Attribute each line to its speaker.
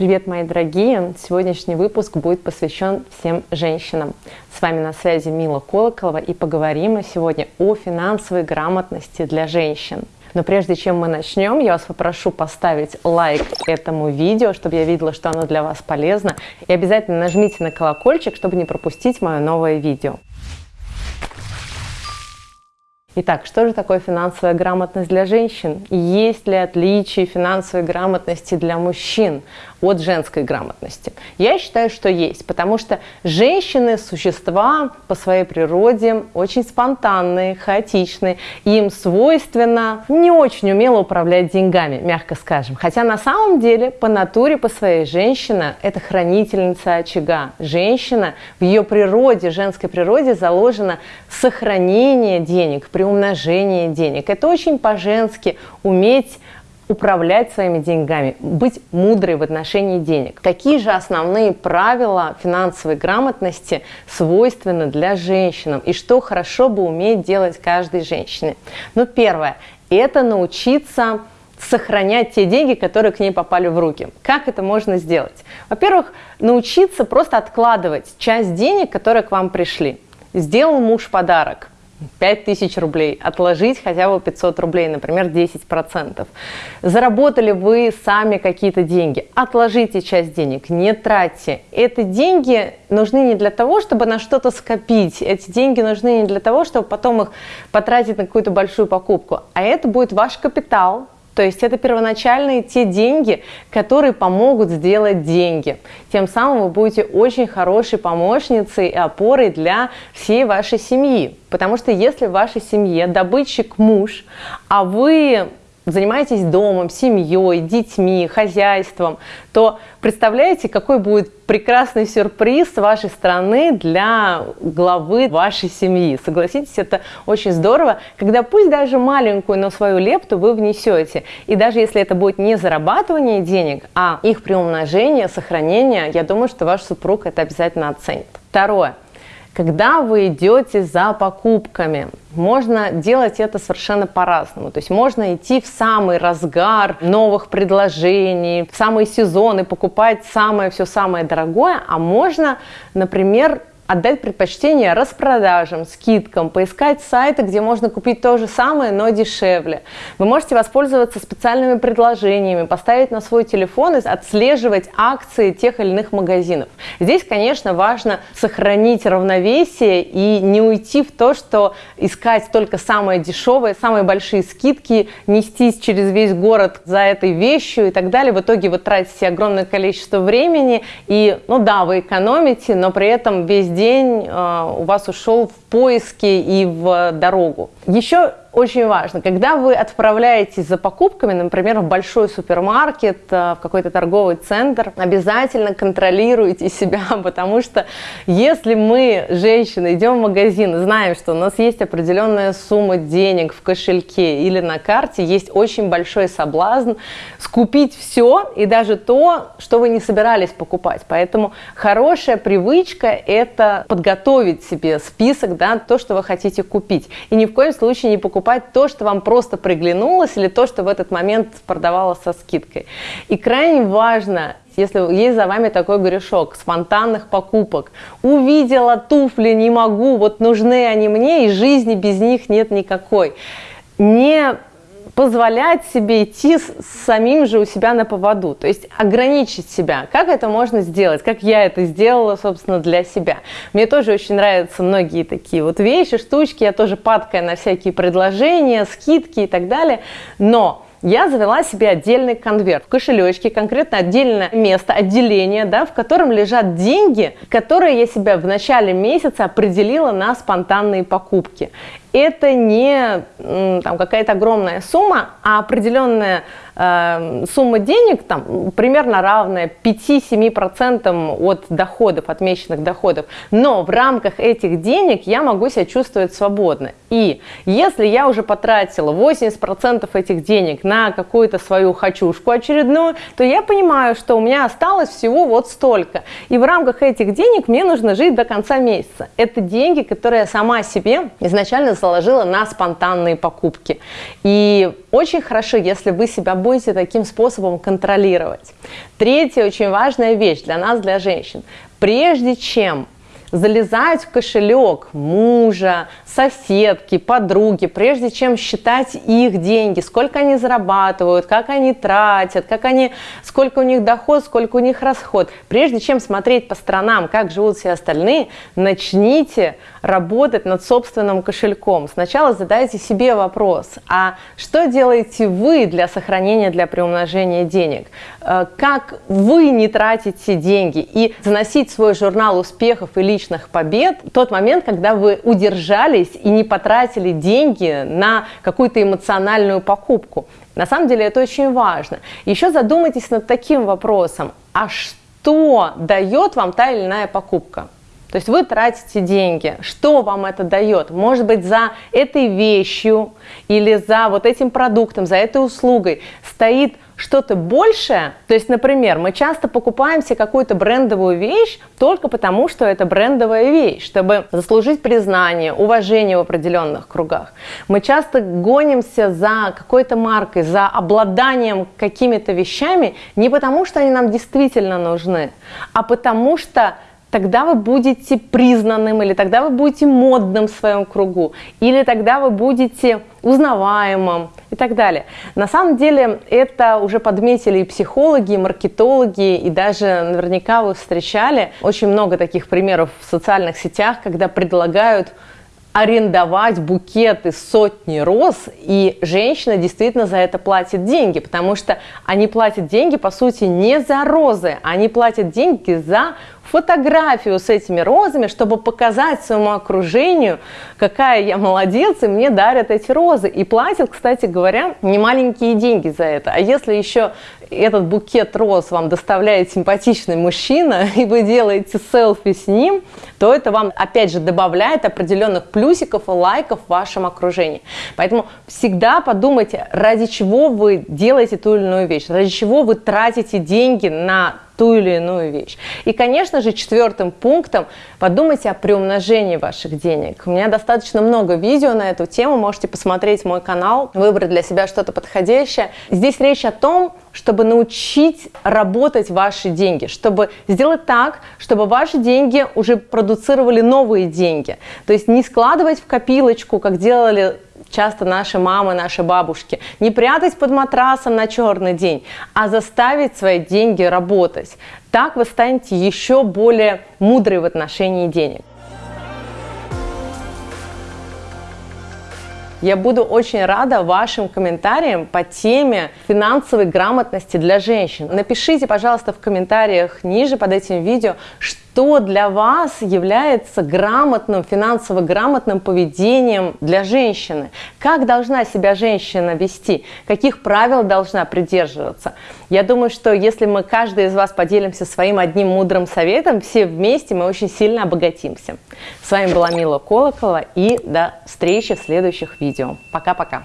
Speaker 1: Привет, мои дорогие! Сегодняшний выпуск будет посвящен всем женщинам. С вами на связи Мила Колоколова и поговорим мы сегодня о финансовой грамотности для женщин. Но прежде чем мы начнем, я вас попрошу поставить лайк этому видео, чтобы я видела, что оно для вас полезно. И обязательно нажмите на колокольчик, чтобы не пропустить мое новое видео. Итак, что же такое финансовая грамотность для женщин? Есть ли отличия финансовой грамотности для мужчин от женской грамотности? Я считаю, что есть, потому что женщины – существа по своей природе очень спонтанные, хаотичные, им свойственно не очень умело управлять деньгами, мягко скажем. Хотя на самом деле по натуре, по своей женщина – это хранительница очага. Женщина в ее природе, женской природе заложено сохранение денег, приумножение денег. Это очень по-женски уметь управлять своими деньгами, быть мудрой в отношении денег. Какие же основные правила финансовой грамотности свойственны для женщин и что хорошо бы уметь делать каждой женщине? Ну, первое – это научиться сохранять те деньги, которые к ней попали в руки. Как это можно сделать? Во-первых, научиться просто откладывать часть денег, которые к вам пришли. Сделал муж подарок, 5000 рублей, отложить хотя бы 500 рублей, например, 10%. Заработали вы сами какие-то деньги, отложите часть денег, не тратьте. Эти деньги нужны не для того, чтобы на что-то скопить, эти деньги нужны не для того, чтобы потом их потратить на какую-то большую покупку, а это будет ваш капитал, то есть это первоначальные те деньги, которые помогут сделать деньги. Тем самым вы будете очень хорошей помощницей и опорой для всей вашей семьи. Потому что если в вашей семье добытчик муж, а вы занимаетесь домом, семьей, детьми, хозяйством, то представляете, какой будет прекрасный сюрприз с вашей стороны для главы вашей семьи. Согласитесь, это очень здорово, когда пусть даже маленькую, но свою лепту вы внесете. И даже если это будет не зарабатывание денег, а их приумножение, сохранение, я думаю, что ваш супруг это обязательно оценит. Второе. Когда вы идете за покупками, можно делать это совершенно по-разному. То есть можно идти в самый разгар новых предложений, в самый сезон и покупать самое все самое дорогое, а можно, например, отдать предпочтение распродажам, скидкам, поискать сайты, где можно купить то же самое, но дешевле. Вы можете воспользоваться специальными предложениями, поставить на свой телефон и отслеживать акции тех или иных магазинов. Здесь, конечно, важно сохранить равновесие и не уйти в то, что искать только самое дешевое, самые большие скидки, нестись через весь город за этой вещью и так далее. В итоге вы тратите огромное количество времени и, ну да, вы экономите, но при этом весь день день э, у вас ушел в поиски и в дорогу. Еще очень важно, когда вы отправляетесь за покупками, например, в большой супермаркет, э, в какой-то торговый центр, обязательно контролируйте себя, потому что если мы, женщины, идем в магазин знаем, что у нас есть определенная сумма денег в кошельке или на карте, есть очень большой соблазн скупить все и даже то, что вы не собирались покупать. Поэтому хорошая привычка – это подготовить себе список, да, то, что вы хотите купить. И ни в коем случае не покупать покупать то, что вам просто приглянулось, или то, что в этот момент продавалось со скидкой. И крайне важно, если есть за вами такой грешок, спонтанных покупок, увидела туфли, не могу, вот нужны они мне, и жизни без них нет никакой. Не позволять себе идти с самим же у себя на поводу, то есть ограничить себя. Как это можно сделать? Как я это сделала, собственно, для себя? Мне тоже очень нравятся многие такие вот вещи, штучки, я тоже падкая на всякие предложения, скидки и так далее, но я завела себе отдельный конверт в кошелечке, конкретно отдельное место, отделение, да, в котором лежат деньги, которые я себя в начале месяца определила на спонтанные покупки. Это не там, какая-то огромная сумма, а определенная э, сумма денег, там, примерно равная 5-7% от доходов, отмеченных доходов. Но в рамках этих денег я могу себя чувствовать свободно. И если я уже потратила 80% этих денег на какую-то свою хочушку очередную, то я понимаю, что у меня осталось всего вот столько. И в рамках этих денег мне нужно жить до конца месяца. Это деньги, которые я сама себе изначально заложила на спонтанные покупки. И очень хорошо, если вы себя будете таким способом контролировать. Третья очень важная вещь для нас, для женщин. Прежде чем залезать в кошелек мужа, соседки, подруги, прежде чем считать их деньги, сколько они зарабатывают, как они тратят, как они, сколько у них доход, сколько у них расход. Прежде чем смотреть по сторонам, как живут все остальные, начните работать над собственным кошельком. Сначала задайте себе вопрос, а что делаете вы для сохранения, для приумножения денег? Э, как вы не тратите деньги? И заносить свой журнал успехов и личных побед тот момент, когда вы удержались и не потратили деньги на какую-то эмоциональную покупку. На самом деле это очень важно. Еще задумайтесь над таким вопросом, а что дает вам та или иная покупка? То есть вы тратите деньги. Что вам это дает? Может быть, за этой вещью или за вот этим продуктом, за этой услугой стоит что-то большее. То есть, например, мы часто покупаем себе какую-то брендовую вещь только потому, что это брендовая вещь, чтобы заслужить признание, уважение в определенных кругах. Мы часто гонимся за какой-то маркой, за обладанием какими-то вещами не потому, что они нам действительно нужны, а потому что тогда вы будете признанным, или тогда вы будете модным в своем кругу, или тогда вы будете узнаваемым и так далее. На самом деле это уже подметили и психологи, и маркетологи, и даже наверняка вы встречали очень много таких примеров в социальных сетях, когда предлагают арендовать букет из сотни роз, и женщина действительно за это платит деньги, потому что они платят деньги, по сути, не за розы, они платят деньги за фотографию с этими розами, чтобы показать своему окружению, какая я молодец, и мне дарят эти розы. И платят, кстати говоря, не маленькие деньги за это. А если еще этот букет роз вам доставляет симпатичный мужчина, и вы делаете селфи с ним, то это вам, опять же, добавляет определенных плюсиков и лайков в вашем окружении. Поэтому всегда подумайте, ради чего вы делаете ту или иную вещь, ради чего вы тратите деньги на ту или иную вещь. И, конечно же, четвертым пунктом подумайте о приумножении ваших денег. У меня достаточно много видео на эту тему, можете посмотреть мой канал, выбрать для себя что-то подходящее. Здесь речь о том, чтобы научить работать ваши деньги, чтобы сделать так, чтобы ваши деньги уже продуцировали новые деньги. То есть не складывать в копилочку, как делали часто наши мамы, наши бабушки, не прятать под матрасом на черный день, а заставить свои деньги работать. Так вы станете еще более мудрой в отношении денег. Я буду очень рада вашим комментариям по теме финансовой грамотности для женщин. Напишите, пожалуйста, в комментариях ниже под этим видео, что для вас является грамотным, финансово грамотным поведением для женщины. Как должна себя женщина вести, каких правил должна придерживаться. Я думаю, что если мы, каждый из вас поделимся своим одним мудрым советом, все вместе мы очень сильно обогатимся. С вами была Мила Колокола и до встречи в следующих видео. Пока-пока.